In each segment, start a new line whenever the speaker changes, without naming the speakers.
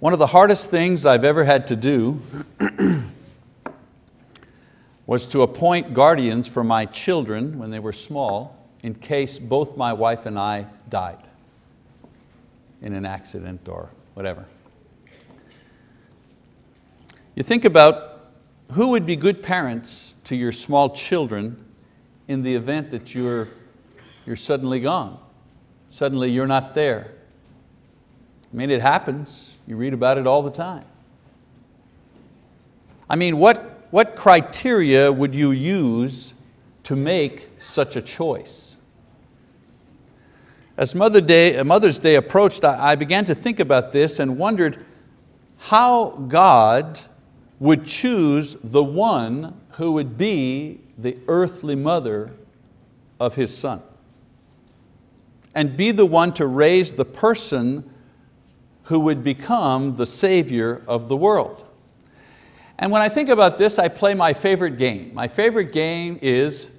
One of the hardest things I've ever had to do was to appoint guardians for my children when they were small in case both my wife and I died in an accident or whatever. You think about who would be good parents to your small children in the event that you're, you're suddenly gone. Suddenly you're not there. I mean, it happens. You read about it all the time. I mean, what, what criteria would you use to make such a choice? As Mother Day, Mother's Day approached, I began to think about this and wondered how God would choose the one who would be the earthly mother of his son and be the one to raise the person who would become the savior of the world. And when I think about this, I play my favorite game. My favorite game is,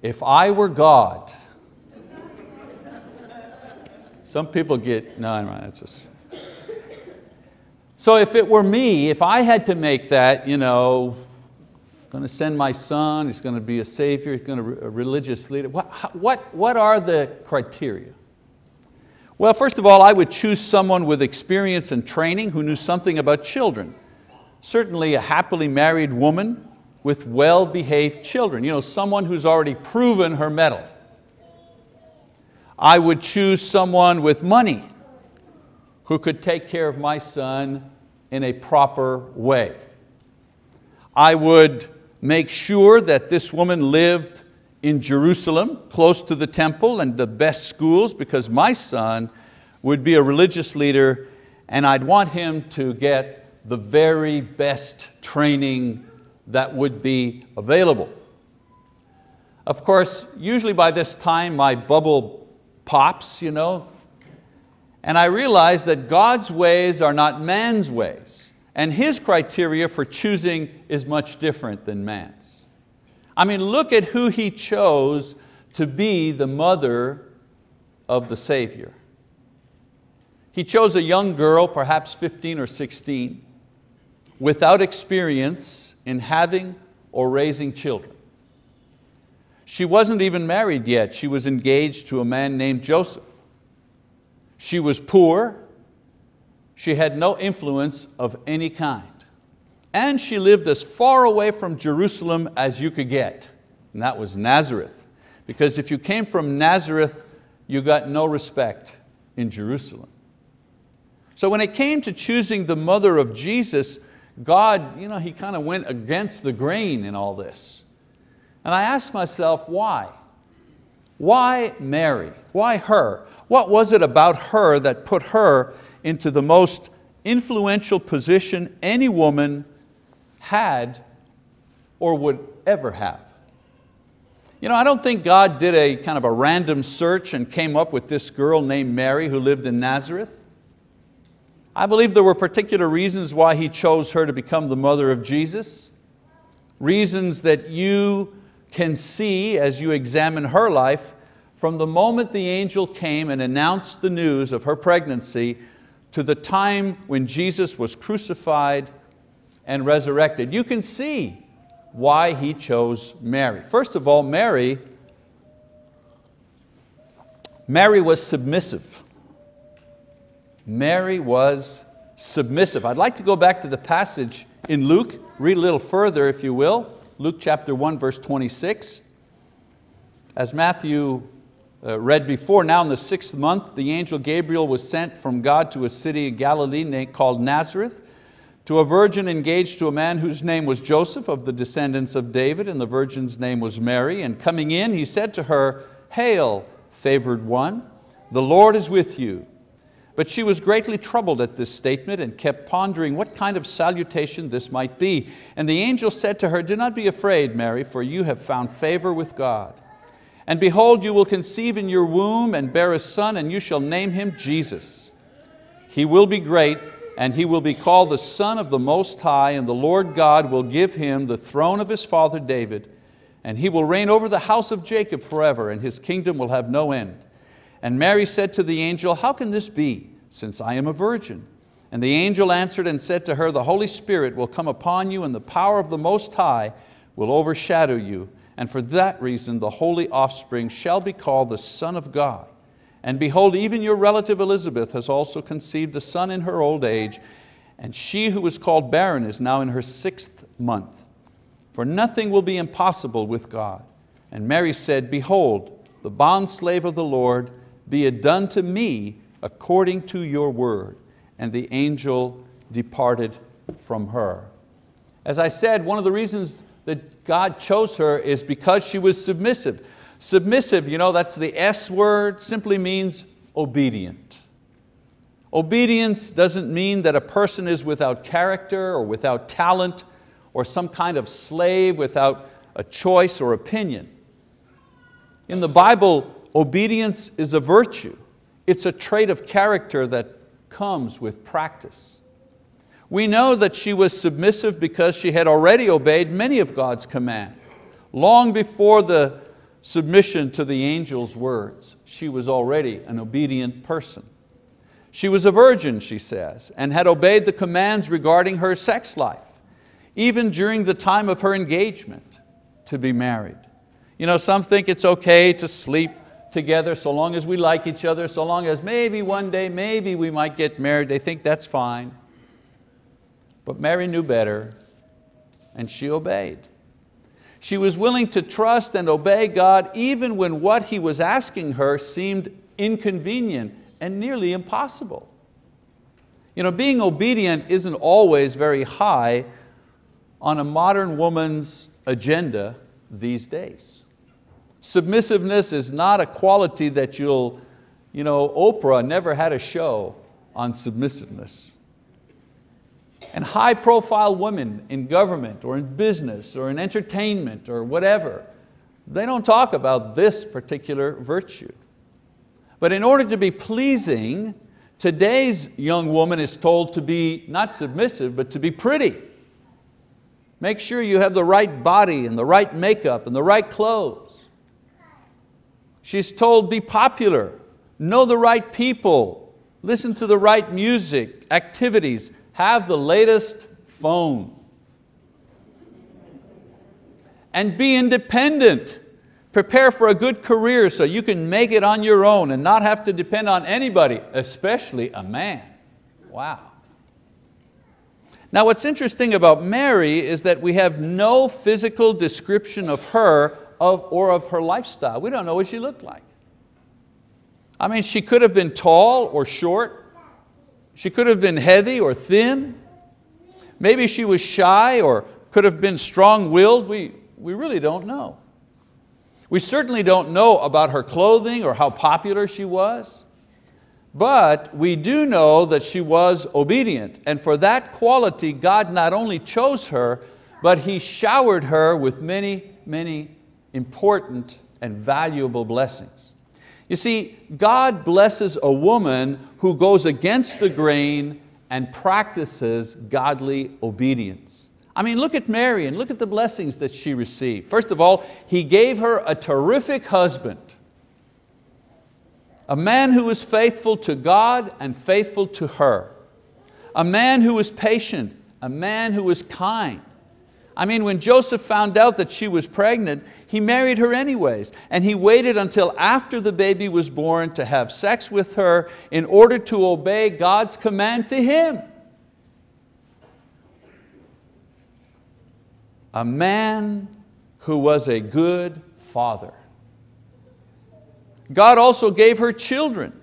if I were God. Some people get, no, no, that's just. So if it were me, if I had to make that, you know, going to send my son, he's going to be a savior, he's going to be a religious leader, what, what, what are the criteria? Well, first of all, I would choose someone with experience and training who knew something about children. Certainly a happily married woman with well-behaved children, you know, someone who's already proven her mettle. I would choose someone with money who could take care of my son in a proper way. I would make sure that this woman lived in Jerusalem, close to the temple and the best schools, because my son would be a religious leader and I'd want him to get the very best training that would be available. Of course, usually by this time my bubble pops, you know, and I realize that God's ways are not man's ways, and His criteria for choosing is much different than man's. I mean, look at who He chose to be the mother of the Savior. He chose a young girl, perhaps 15 or 16, without experience in having or raising children. She wasn't even married yet. She was engaged to a man named Joseph. She was poor. She had no influence of any kind. And she lived as far away from Jerusalem as you could get, and that was Nazareth. Because if you came from Nazareth, you got no respect in Jerusalem. So when it came to choosing the mother of Jesus, God, you know, He kind of went against the grain in all this. And I asked myself, why? Why Mary? Why her? What was it about her that put her into the most influential position any woman had or would ever have? You know, I don't think God did a kind of a random search and came up with this girl named Mary who lived in Nazareth. I believe there were particular reasons why He chose her to become the mother of Jesus, reasons that you can see as you examine her life from the moment the angel came and announced the news of her pregnancy to the time when Jesus was crucified and resurrected. You can see why He chose Mary. First of all, Mary, Mary was submissive. Mary was submissive. I'd like to go back to the passage in Luke, read a little further if you will. Luke chapter 1 verse 26. As Matthew uh, read before, now in the sixth month, the angel Gabriel was sent from God to a city in Galilee called Nazareth, to a virgin engaged to a man whose name was Joseph of the descendants of David, and the virgin's name was Mary. And coming in, he said to her, Hail, favored one, the Lord is with you. But she was greatly troubled at this statement and kept pondering what kind of salutation this might be. And the angel said to her, Do not be afraid, Mary, for you have found favor with God. And behold, you will conceive in your womb and bear a son, and you shall name him Jesus. He will be great, and he will be called the Son of the Most High, and the Lord God will give him the throne of his father David, and he will reign over the house of Jacob forever, and his kingdom will have no end. And Mary said to the angel, how can this be, since I am a virgin? And the angel answered and said to her, The Holy Spirit will come upon you and the power of the Most High will overshadow you. And for that reason the holy offspring shall be called the Son of God. And behold, even your relative Elizabeth has also conceived a son in her old age, and she who was called barren is now in her sixth month. For nothing will be impossible with God. And Mary said, Behold, the bondslave of the Lord, be it done to me according to your word. And the angel departed from her. As I said, one of the reasons that God chose her is because she was submissive. Submissive, you know, that's the S word, simply means obedient. Obedience doesn't mean that a person is without character or without talent or some kind of slave without a choice or opinion. In the Bible, obedience is a virtue. It's a trait of character that comes with practice. We know that she was submissive because she had already obeyed many of God's commands. Long before the submission to the angel's words, she was already an obedient person. She was a virgin, she says, and had obeyed the commands regarding her sex life, even during the time of her engagement to be married. You know, some think it's okay to sleep together so long as we like each other, so long as maybe one day, maybe we might get married. They think that's fine. But Mary knew better and she obeyed. She was willing to trust and obey God even when what He was asking her seemed inconvenient and nearly impossible. You know, being obedient isn't always very high on a modern woman's agenda these days. Submissiveness is not a quality that you'll, you know, Oprah never had a show on submissiveness. And high profile women in government or in business or in entertainment or whatever, they don't talk about this particular virtue. But in order to be pleasing, today's young woman is told to be not submissive, but to be pretty. Make sure you have the right body and the right makeup and the right clothes. She's told be popular, know the right people, listen to the right music, activities, have the latest phone. And be independent. Prepare for a good career so you can make it on your own and not have to depend on anybody, especially a man. Wow. Now what's interesting about Mary is that we have no physical description of her of, or of her lifestyle. We don't know what she looked like. I mean, she could have been tall or short. She could have been heavy or thin. Maybe she was shy or could have been strong-willed. We, we really don't know. We certainly don't know about her clothing or how popular she was. But we do know that she was obedient. And for that quality, God not only chose her, but He showered her with many, many important and valuable blessings. You see, God blesses a woman who goes against the grain and practices godly obedience. I mean, look at Mary and look at the blessings that she received. First of all, He gave her a terrific husband, a man who was faithful to God and faithful to her, a man who was patient, a man who was kind, I mean, when Joseph found out that she was pregnant, he married her anyways, and he waited until after the baby was born to have sex with her in order to obey God's command to him. A man who was a good father. God also gave her children.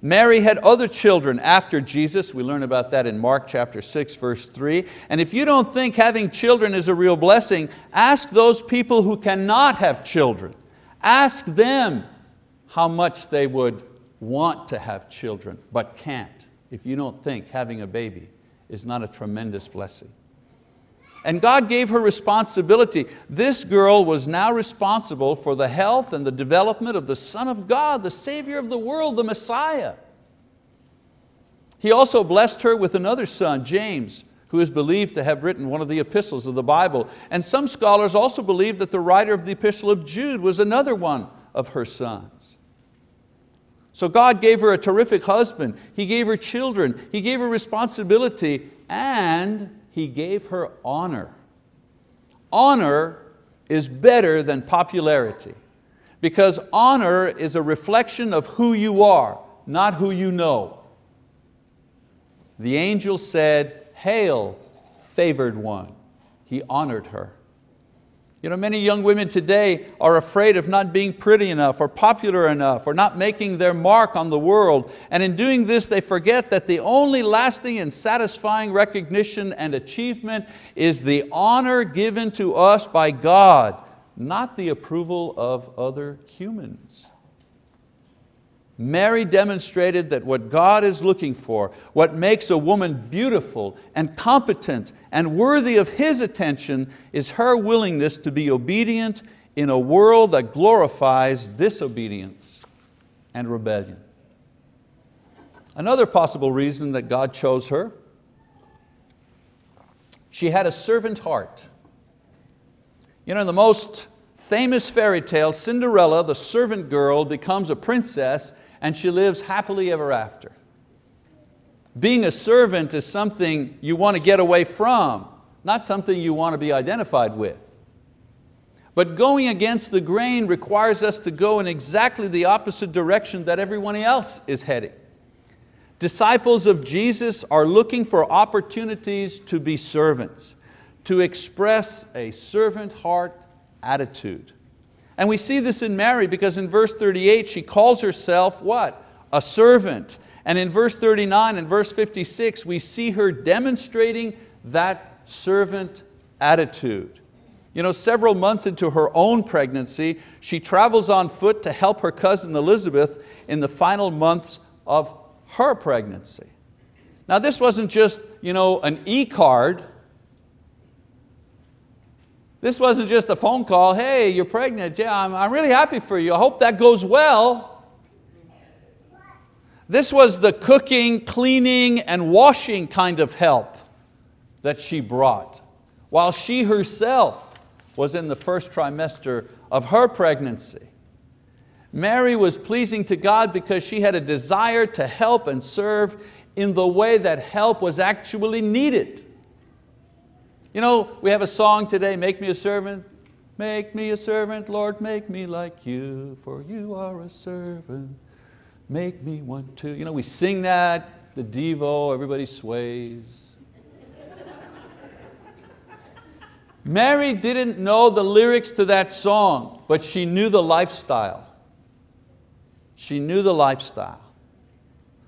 Mary had other children after Jesus. We learn about that in Mark chapter 6, verse 3. And if you don't think having children is a real blessing, ask those people who cannot have children. Ask them how much they would want to have children, but can't, if you don't think having a baby is not a tremendous blessing. And God gave her responsibility. This girl was now responsible for the health and the development of the Son of God, the Savior of the world, the Messiah. He also blessed her with another son, James, who is believed to have written one of the epistles of the Bible. And some scholars also believe that the writer of the epistle of Jude was another one of her sons. So God gave her a terrific husband, He gave her children, He gave her responsibility, and He gave her honor. Honor is better than popularity because honor is a reflection of who you are, not who you know. The angel said, hail, favored one. He honored her. You know, many young women today are afraid of not being pretty enough or popular enough or not making their mark on the world. And in doing this, they forget that the only lasting and satisfying recognition and achievement is the honor given to us by God, not the approval of other humans. Mary demonstrated that what God is looking for, what makes a woman beautiful and competent and worthy of His attention is her willingness to be obedient in a world that glorifies disobedience and rebellion. Another possible reason that God chose her, she had a servant heart. You know, in the most famous fairy tale, Cinderella, the servant girl, becomes a princess and she lives happily ever after. Being a servant is something you want to get away from, not something you want to be identified with. But going against the grain requires us to go in exactly the opposite direction that everyone else is heading. Disciples of Jesus are looking for opportunities to be servants, to express a servant heart attitude. And we see this in Mary because in verse 38 she calls herself what? A servant. And in verse 39 and verse 56 we see her demonstrating that servant attitude. You know, several months into her own pregnancy, she travels on foot to help her cousin Elizabeth in the final months of her pregnancy. Now this wasn't just you know, an e-card, this wasn't just a phone call, hey, you're pregnant, yeah, I'm, I'm really happy for you, I hope that goes well. This was the cooking, cleaning, and washing kind of help that she brought, while she herself was in the first trimester of her pregnancy. Mary was pleasing to God because she had a desire to help and serve in the way that help was actually needed. You know, we have a song today, make me a servant, make me a servant, Lord, make me like you, for you are a servant, make me one too. You know, we sing that, the Devo, everybody sways. Mary didn't know the lyrics to that song, but she knew the lifestyle. She knew the lifestyle.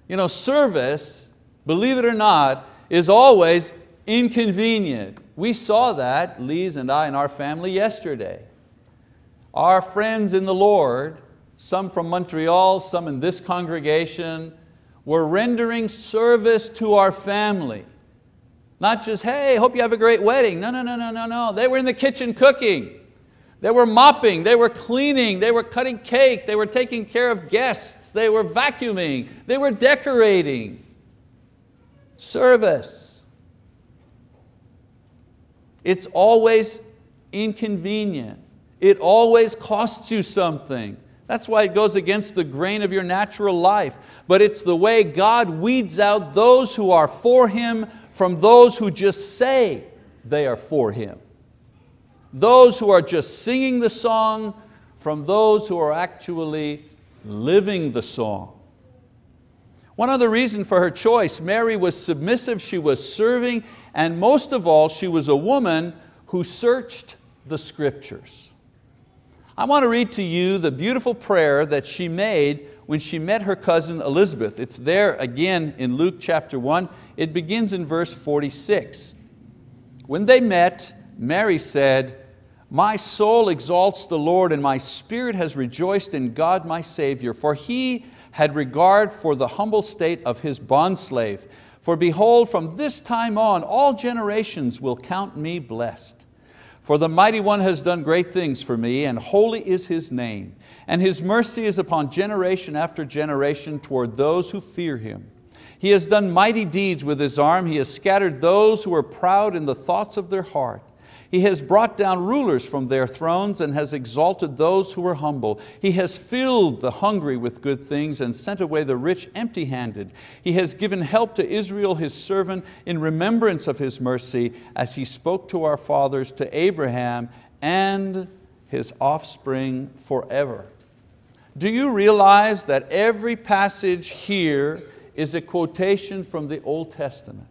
You know, service, believe it or not, is always inconvenient. We saw that, Lise and I and our family yesterday. Our friends in the Lord, some from Montreal, some in this congregation, were rendering service to our family. Not just, hey, hope you have a great wedding. No, no, no, no, no, no. They were in the kitchen cooking. They were mopping, they were cleaning, they were cutting cake, they were taking care of guests, they were vacuuming, they were decorating. Service. It's always inconvenient. It always costs you something. That's why it goes against the grain of your natural life. But it's the way God weeds out those who are for Him from those who just say they are for Him. Those who are just singing the song from those who are actually living the song. One other reason for her choice, Mary was submissive, she was serving, and most of all, she was a woman who searched the scriptures. I want to read to you the beautiful prayer that she made when she met her cousin Elizabeth. It's there again in Luke chapter 1. It begins in verse 46. When they met, Mary said, my soul exalts the Lord and my spirit has rejoiced in God my Savior, for He had regard for the humble state of His bondslave. For behold, from this time on, all generations will count me blessed. For the Mighty One has done great things for me, and holy is His name. And His mercy is upon generation after generation toward those who fear Him. He has done mighty deeds with His arm. He has scattered those who are proud in the thoughts of their heart. He has brought down rulers from their thrones and has exalted those who were humble. He has filled the hungry with good things and sent away the rich empty-handed. He has given help to Israel his servant in remembrance of His mercy as He spoke to our fathers, to Abraham and his offspring forever. Do you realize that every passage here is a quotation from the Old Testament?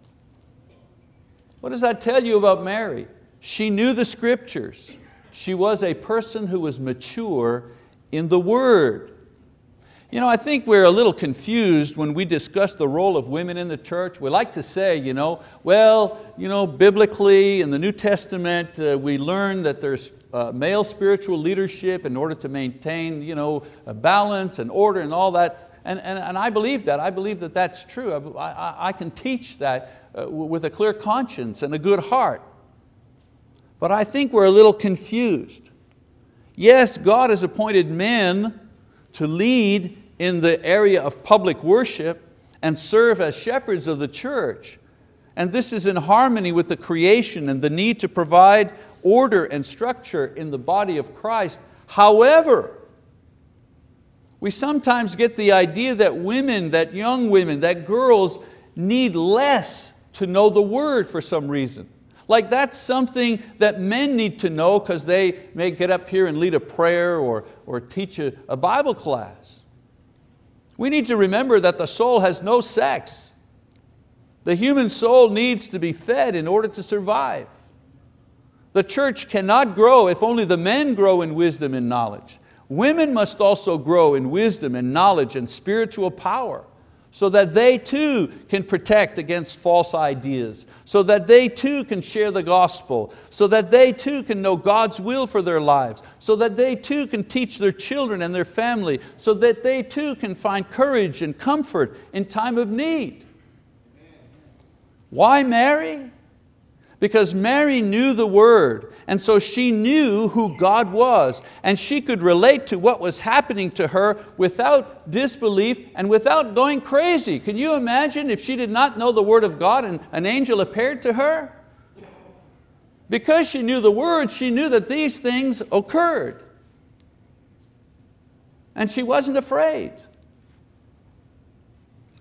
What does that tell you about Mary? She knew the scriptures. She was a person who was mature in the word. You know, I think we're a little confused when we discuss the role of women in the church. We like to say, you know, well, you know, biblically in the New Testament uh, we learn that there's uh, male spiritual leadership in order to maintain you know, balance and order and all that. And, and, and I believe that, I believe that that's true. I, I, I can teach that uh, with a clear conscience and a good heart. But I think we're a little confused. Yes, God has appointed men to lead in the area of public worship and serve as shepherds of the church. And this is in harmony with the creation and the need to provide order and structure in the body of Christ. However, we sometimes get the idea that women, that young women, that girls need less to know the word for some reason. Like that's something that men need to know because they may get up here and lead a prayer or, or teach a, a Bible class. We need to remember that the soul has no sex. The human soul needs to be fed in order to survive. The church cannot grow if only the men grow in wisdom and knowledge. Women must also grow in wisdom and knowledge and spiritual power so that they too can protect against false ideas, so that they too can share the gospel, so that they too can know God's will for their lives, so that they too can teach their children and their family, so that they too can find courage and comfort in time of need. Why Mary? Because Mary knew the word and so she knew who God was and she could relate to what was happening to her without disbelief and without going crazy. Can you imagine if she did not know the word of God and an angel appeared to her? Because she knew the word, she knew that these things occurred. And she wasn't afraid.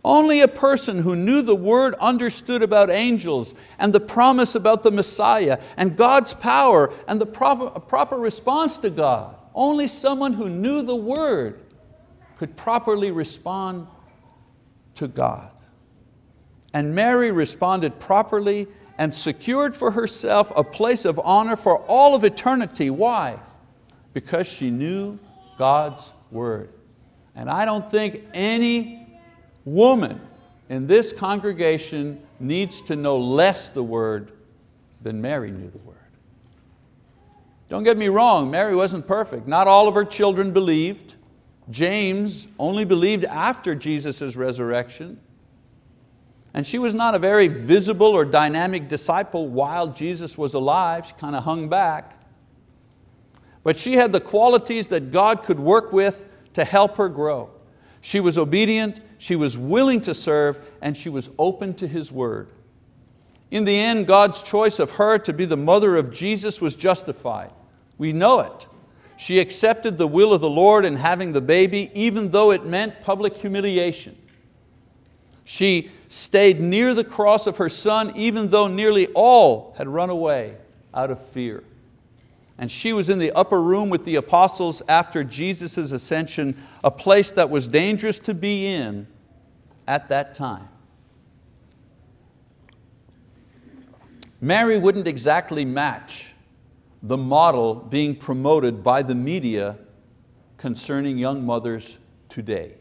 Only a person who knew the word understood about angels and the promise about the Messiah and God's power and the proper, proper response to God. Only someone who knew the word could properly respond to God. And Mary responded properly and secured for herself a place of honor for all of eternity. Why? Because she knew God's word. And I don't think any woman in this congregation needs to know less the word than Mary knew the word. Don't get me wrong, Mary wasn't perfect. Not all of her children believed. James only believed after Jesus' resurrection. And she was not a very visible or dynamic disciple while Jesus was alive. She kind of hung back. But she had the qualities that God could work with to help her grow. She was obedient, she was willing to serve, and she was open to His word. In the end, God's choice of her to be the mother of Jesus was justified. We know it. She accepted the will of the Lord in having the baby, even though it meant public humiliation. She stayed near the cross of her son, even though nearly all had run away out of fear and she was in the upper room with the apostles after Jesus' ascension, a place that was dangerous to be in at that time. Mary wouldn't exactly match the model being promoted by the media concerning young mothers today.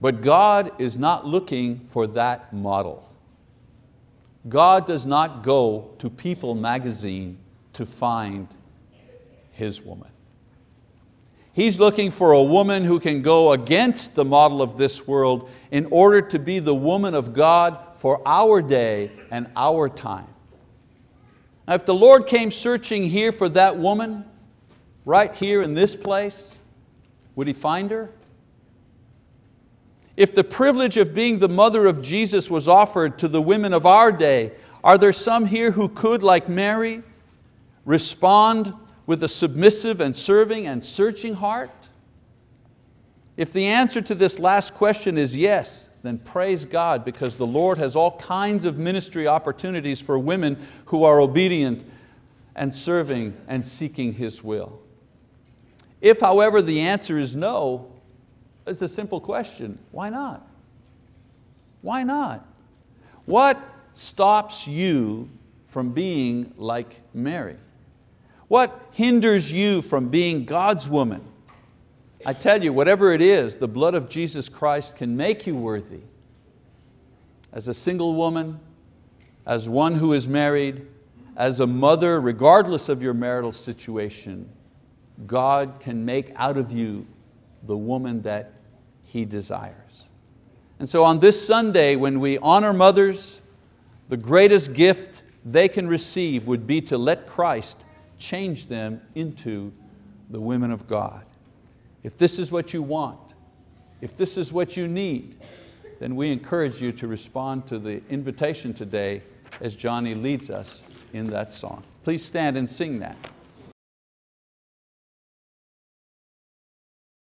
But God is not looking for that model. God does not go to People magazine to find his woman. He's looking for a woman who can go against the model of this world in order to be the woman of God for our day and our time. Now, if the Lord came searching here for that woman, right here in this place, would He find her? If the privilege of being the mother of Jesus was offered to the women of our day, Are there some here who could, like Mary, respond with a submissive and serving and searching heart? If the answer to this last question is yes, then praise God because the Lord has all kinds of ministry opportunities for women who are obedient and serving and seeking His will. If however the answer is no, it's a simple question, why not? Why not? What stops you from being like Mary? What hinders you from being God's woman? I tell you, whatever it is, the blood of Jesus Christ can make you worthy. As a single woman, as one who is married, as a mother, regardless of your marital situation, God can make out of you the woman that He desires. And so on this Sunday, when we honor mothers, the greatest gift they can receive would be to let Christ change them into the women of God. If this is what you want, if this is what you need, then we encourage you to respond to the invitation today as Johnny leads us in that song. Please stand and sing that.